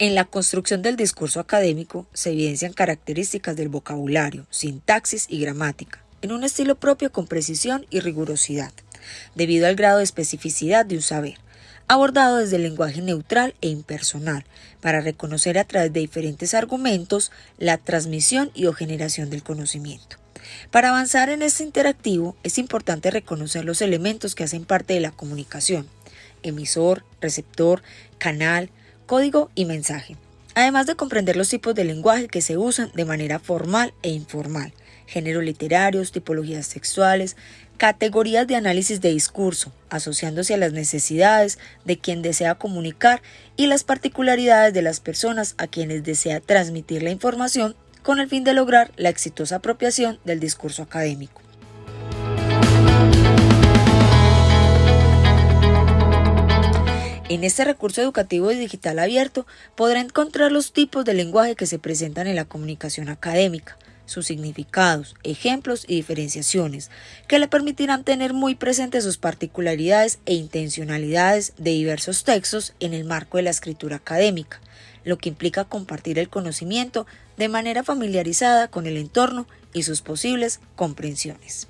En la construcción del discurso académico se evidencian características del vocabulario, sintaxis y gramática, en un estilo propio con precisión y rigurosidad, debido al grado de especificidad de un saber, abordado desde el lenguaje neutral e impersonal, para reconocer a través de diferentes argumentos la transmisión y o generación del conocimiento. Para avanzar en este interactivo es importante reconocer los elementos que hacen parte de la comunicación, emisor, receptor, canal, código y mensaje, además de comprender los tipos de lenguaje que se usan de manera formal e informal, géneros literarios, tipologías sexuales, categorías de análisis de discurso, asociándose a las necesidades de quien desea comunicar y las particularidades de las personas a quienes desea transmitir la información con el fin de lograr la exitosa apropiación del discurso académico. En este recurso educativo y digital abierto podrá encontrar los tipos de lenguaje que se presentan en la comunicación académica, sus significados, ejemplos y diferenciaciones, que le permitirán tener muy presentes sus particularidades e intencionalidades de diversos textos en el marco de la escritura académica, lo que implica compartir el conocimiento de manera familiarizada con el entorno y sus posibles comprensiones.